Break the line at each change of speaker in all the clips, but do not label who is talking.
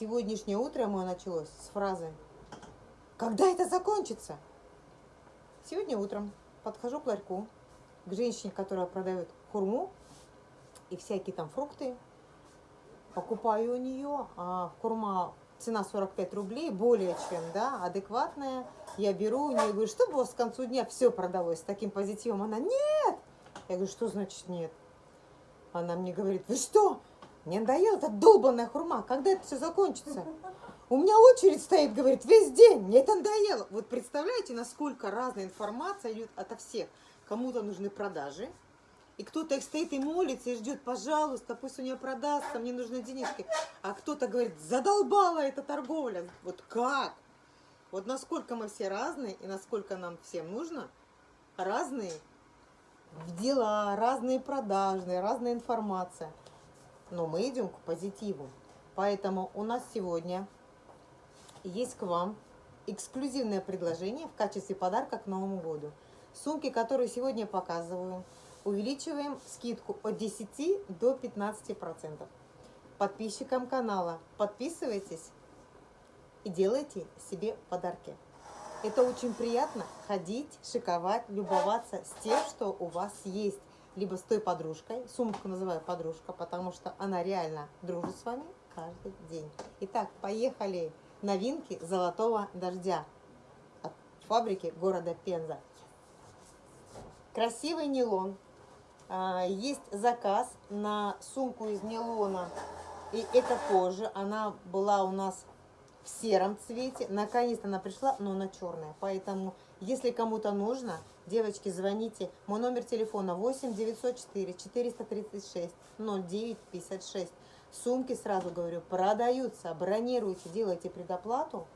Сегодняшнее утро мое началось с фразы «Когда это закончится?» Сегодня утром подхожу к ларьку, к женщине, которая продает хурму и всякие там фрукты. Покупаю у нее, а хурма цена 45 рублей, более чем, да, адекватная. Я беру у нее, говорю, чтобы у вас к концу дня все продалось с таким позитивом. Она, нет! Я говорю, что значит нет? Она мне говорит, вы что? Мне надоела эта долбанная хурма, когда это все закончится? У меня очередь стоит, говорит, весь день, мне это надоело. Вот представляете, насколько разная информация идет ото всех. Кому-то нужны продажи, и кто-то их стоит и молится, и ждет, пожалуйста, пусть у нее продастся, мне нужны денежки. А кто-то говорит, задолбала эта торговля. Вот как? Вот насколько мы все разные, и насколько нам всем нужно разные дела, разные продажные, разная информация. Но мы идем к позитиву. Поэтому у нас сегодня есть к вам эксклюзивное предложение в качестве подарка к Новому году. Сумки, которые сегодня показываю, увеличиваем скидку от 10 до 15%. Подписчикам канала подписывайтесь и делайте себе подарки. Это очень приятно ходить, шиковать, любоваться с тем, что у вас есть. Либо с той подружкой, сумку называю подружка, потому что она реально дружит с вами каждый день. Итак, поехали! Новинки золотого дождя от фабрики города Пенза. Красивый нейлон. А, есть заказ на сумку из нейлона. И это позже. Она была у нас в сером цвете. Наконец-то она пришла, но она черная. Поэтому, если кому-то нужно, девочки, звоните. Мой номер телефона 8 904 436 09 56. Сумки, сразу говорю, продаются. Бронируйте, делайте предоплату.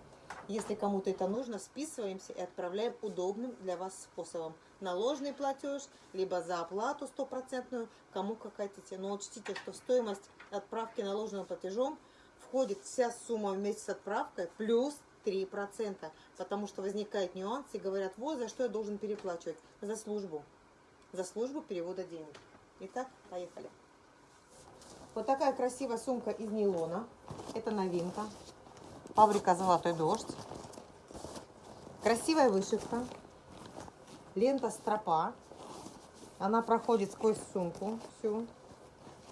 Если кому-то это нужно, списываемся и отправляем удобным для вас способом. Наложный платеж, либо за оплату стопроцентную, кому как хотите. Но учтите, что стоимость отправки наложенным платежом входит вся сумма вместе с отправкой плюс 3%. Потому что возникает нюанс и говорят, вот за что я должен переплачивать. За службу. За службу перевода денег. Итак, поехали. Вот такая красивая сумка из нейлона. Это новинка. Фабрика «Золотой дождь». Красивая вышивка. Лента стропа. Она проходит сквозь сумку всю.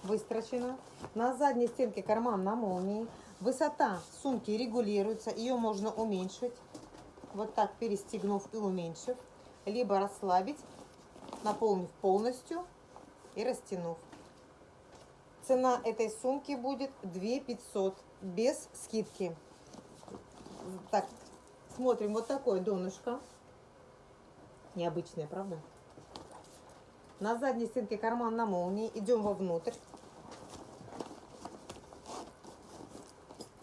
Выстрочена. На задней стенке карман на молнии. Высота сумки регулируется. Ее можно уменьшить. Вот так перестегнув и уменьшив. Либо расслабить, наполнив полностью и растянув. Цена этой сумки будет 2 500 без скидки. Так, смотрим, вот такое донышко. Необычное, правда? На задней стенке карман на молнии. Идем вовнутрь.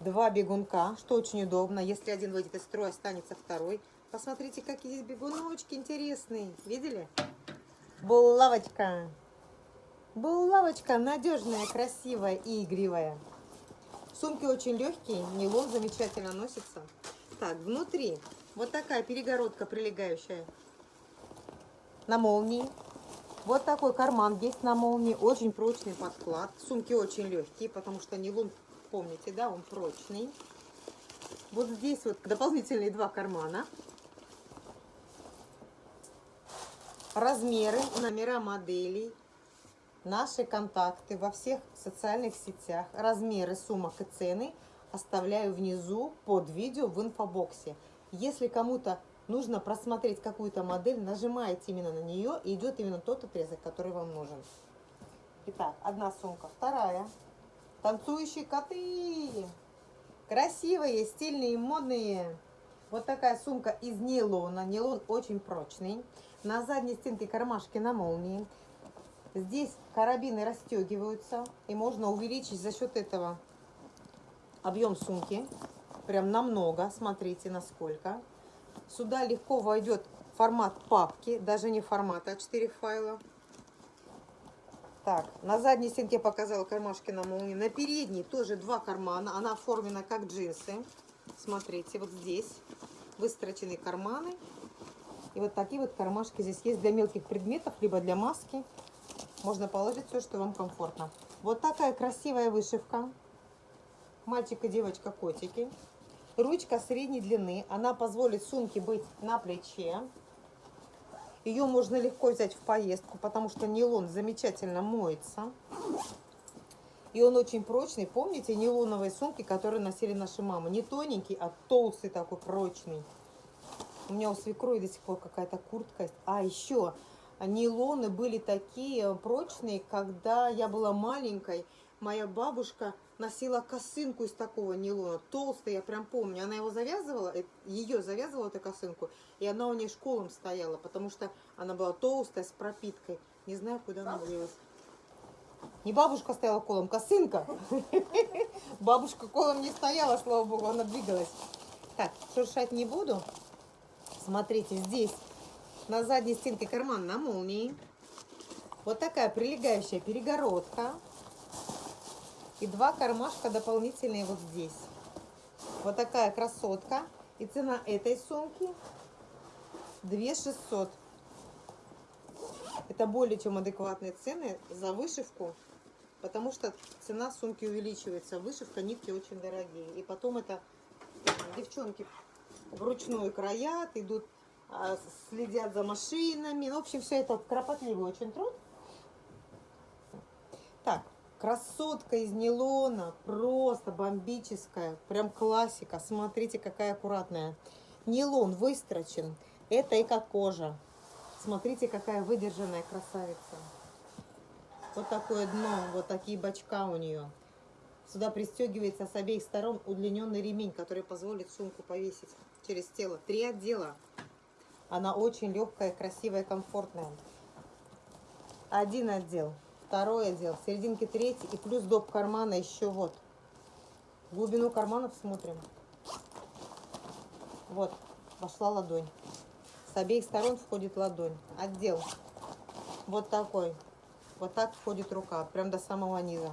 Два бегунка, что очень удобно. Если один выйдет из строя, останется второй. Посмотрите, какие здесь бегуночки интересные. Видели? Булавочка. Булавочка надежная, красивая и игривая. Сумки очень легкие, нейлон замечательно носится. Так, внутри вот такая перегородка прилегающая на молнии. Вот такой карман есть на молнии, очень прочный подклад. Сумки очень легкие, потому что нейлон, помните, да, он прочный. Вот здесь вот дополнительные два кармана. Размеры, номера моделей наши контакты во всех социальных сетях, размеры сумок и цены оставляю внизу под видео в инфобоксе. Если кому-то нужно просмотреть какую-то модель, нажимаете именно на нее и идет именно тот отрезок, который вам нужен. Итак, одна сумка, вторая. Танцующие коты. Красивые, стильные, модные. Вот такая сумка из нейлона. Нейлон очень прочный. На задней стенке кармашки на молнии. Здесь карабины расстегиваются, и можно увеличить за счет этого объем сумки. Прям намного, смотрите насколько. Сюда легко войдет формат папки, даже не формат А4 файла. Так, на задней стенке показала кармашки на молнии. На передней тоже два кармана. Она оформлена как джинсы. Смотрите, вот здесь выстрочены карманы. И вот такие вот кармашки здесь есть для мелких предметов, либо для маски. Можно положить все, что вам комфортно. Вот такая красивая вышивка. мальчик и девочка котики. Ручка средней длины. Она позволит сумке быть на плече. Ее можно легко взять в поездку, потому что нейлон замечательно моется. И он очень прочный. Помните нейлоновые сумки, которые носили наши мамы? Не тоненький, а толстый такой прочный. У меня у свекрови до сих пор какая-то куртка есть. А еще нейлоны были такие прочные, когда я была маленькой. Моя бабушка носила косынку из такого нейлона, толстая, я прям помню. Она его завязывала, э, ее завязывала эту косынку, и она у нее школом стояла, потому что она была толстая, с пропиткой. Не знаю, куда она делась. Не бабушка стояла колом, косынка. Бабушка колом не стояла, слава богу, она двигалась. Так, шуршать не буду. Смотрите, здесь на задней стенке карман на молнии. Вот такая прилегающая перегородка. И два кармашка дополнительные вот здесь. Вот такая красотка. И цена этой сумки 2600. Это более чем адекватные цены за вышивку, потому что цена сумки увеличивается. Вышивка, нитки очень дорогие. И потом это девчонки вручную краят, идут, а, следят за машинами. В общем, все это кропотливый очень труд. Красотка из нейлона, просто бомбическая, прям классика. Смотрите, какая аккуратная. Нейлон выстрочен, это эко-кожа. Смотрите, какая выдержанная красавица. Вот такое дно, вот такие бачка у нее. Сюда пристегивается с обеих сторон удлиненный ремень, который позволит сумку повесить через тело. Три отдела. Она очень легкая, красивая, комфортная. Один отдел, второй отдел, в серединке третий и плюс доп кармана еще вот. Глубину карманов смотрим. Вот, вошла ладонь. С обеих сторон входит ладонь. Отдел вот такой. Вот так входит рука, прям до самого низа.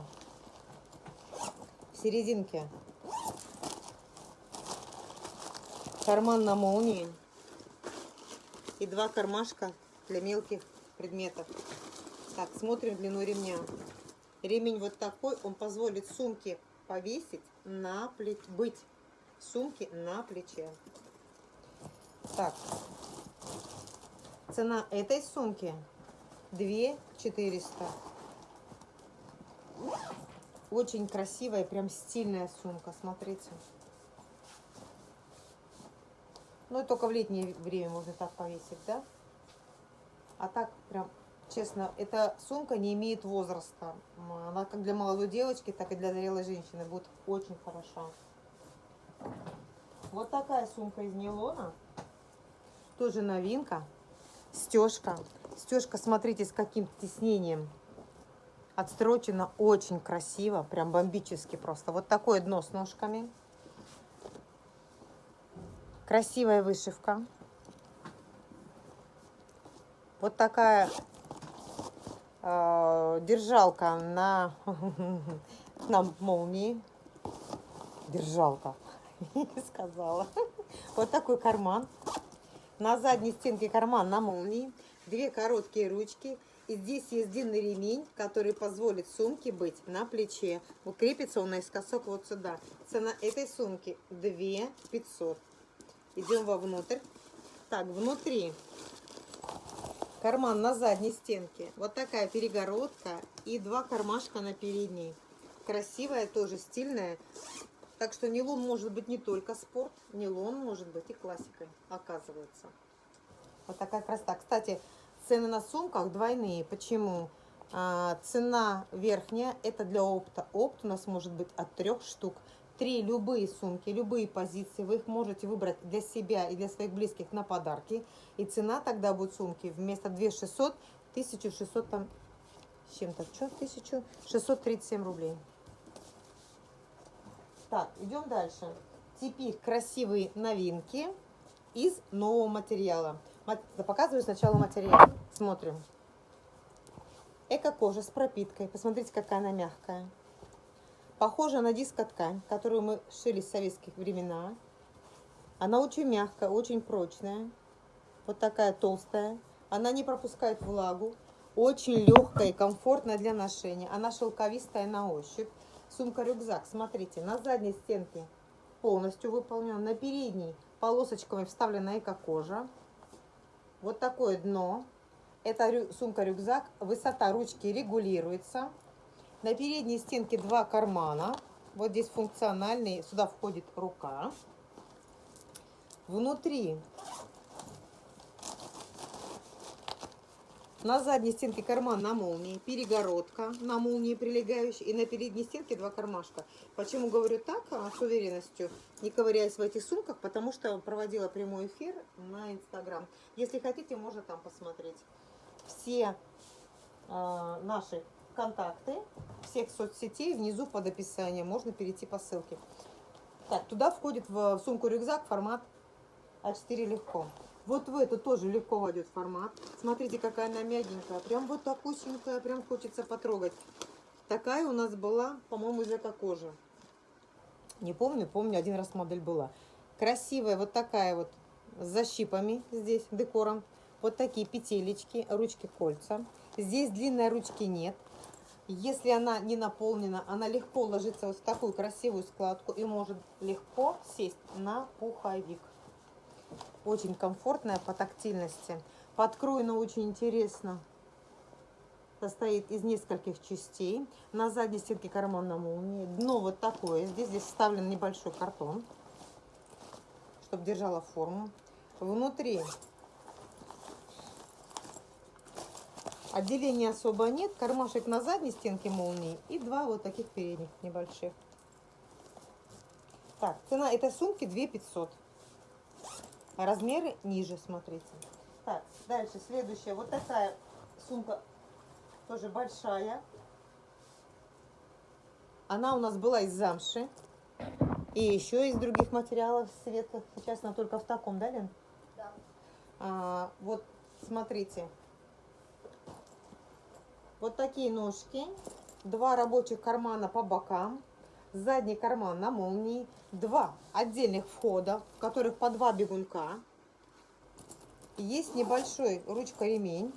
В серединке карман на молнии и два кармашка для мелких предметов. Так, смотрим длину ремня. Ремень вот такой, он позволит сумке повесить на плече, быть сумки на плече. Так, Цена этой сумки 2 400. Очень красивая, прям стильная сумка, смотрите. Ну только в летнее время можно так повесить, да? А так прям, честно, эта сумка не имеет возраста. Она как для молодой девочки, так и для зрелой женщины будет очень хороша. Вот такая сумка из нейлона. Тоже новинка. Стежка. Стежка, смотрите, с каким тиснением. Отстрочена очень красиво, прям бомбически просто. Вот такое дно с ножками. Красивая вышивка. Вот такая держалка на, на молнии. Держалка, сказала. Вот такой карман. На задней стенке карман на молнии, две короткие ручки. И здесь есть длинный ремень, который позволит сумке быть на плече. Укрепится он наискосок вот сюда. Цена этой сумки 2 500. Идем вовнутрь. Так, внутри карман на задней стенке. Вот такая перегородка и два кармашка на передней. Красивая, тоже стильная. Так что нейлон может быть не только спорт, нейлон может быть и классикой, оказывается. Вот такая красота. Кстати, цены на сумках двойные. Почему? А, цена верхняя, это для опта. Опт у нас может быть от трех штук. Три любые сумки, любые позиции, вы их можете выбрать для себя и для своих близких на подарки. И цена тогда будет сумки вместо 2600, 1600 там, чем-то, что, 1637 рублей. Так, идем дальше. Теперь красивые новинки из нового материала. Показываю сначала материал. Смотрим. Эко-кожа с пропиткой. Посмотрите, какая она мягкая. Похожа на дискоткань, которую мы шили с советских времена. Она очень мягкая, очень прочная. Вот такая толстая. Она не пропускает влагу. Очень легкая и комфортная для ношения. Она шелковистая на ощупь. Сумка-рюкзак, смотрите, на задней стенке полностью выполнен, на передней полосочками вставлена эко-кожа. Вот такое дно. Это сумка-рюкзак, высота ручки регулируется. На передней стенке два кармана. Вот здесь функциональный, сюда входит рука. Внутри на задней стенке карман на молнии, перегородка на молнии прилегающая и на передней стенке два кармашка. Почему говорю так, а, с уверенностью, не ковыряясь в этих сумках, потому что проводила прямой эфир на Инстаграм. Если хотите, можно там посмотреть. Все э, наши контакты всех соцсетей внизу под описанием. Можно перейти по ссылке. Так, туда входит в сумку рюкзак формат А4 легко. Вот в эту тоже легко войдет формат. Смотрите, какая она мягенькая. Прям вот такусенькая, прям хочется потрогать. Такая у нас была, по-моему, из эко-кожи. Не помню, помню, один раз модель была. Красивая вот такая вот с защипами здесь, декором. Вот такие петелечки, ручки, кольца. Здесь длинной ручки нет. Если она не наполнена, она легко ложится вот в такую красивую складку и может легко сесть на пуховик. Очень комфортная по тактильности. Подкроена очень интересно. Состоит из нескольких частей. На задней стенке карман на молнии. Дно вот такое. Здесь, здесь вставлен небольшой картон, чтобы держала форму. Внутри Отделения особо нет. Кармашек на задней стенке молнии и два вот таких передних небольших. Так, цена этой сумки 2 500. Размеры ниже, смотрите. Так, дальше следующая. Вот такая сумка, тоже большая. Она у нас была из замши. И еще из других материалов светлых. Сейчас она только в таком, да, Лен?
Да.
А, вот, смотрите. Вот такие ножки, два рабочих кармана по бокам, задний карман на молнии, два отдельных входа, в которых по два бегунка. Есть небольшой ручка-ремень.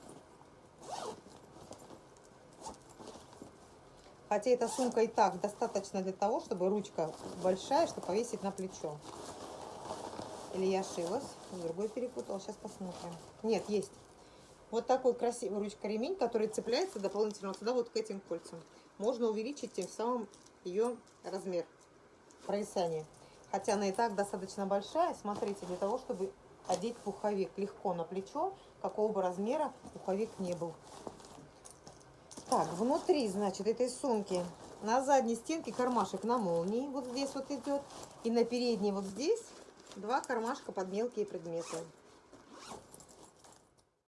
Хотя эта сумка и так достаточно для того, чтобы ручка большая, чтобы повесить на плечо. Или я ошиблась, другой перепутала, сейчас посмотрим. Нет, есть. Вот такой красивый ручка-ремень, который цепляется дополнительно сюда вот к этим кольцам. Можно увеличить тем самым ее размер провисания. Хотя она и так достаточно большая. Смотрите, для того, чтобы одеть пуховик легко на плечо, какого бы размера пуховик не был. Так, внутри, значит, этой сумки на задней стенке кармашек на молнии. Вот здесь вот идет. И на передней вот здесь два кармашка под мелкие предметы.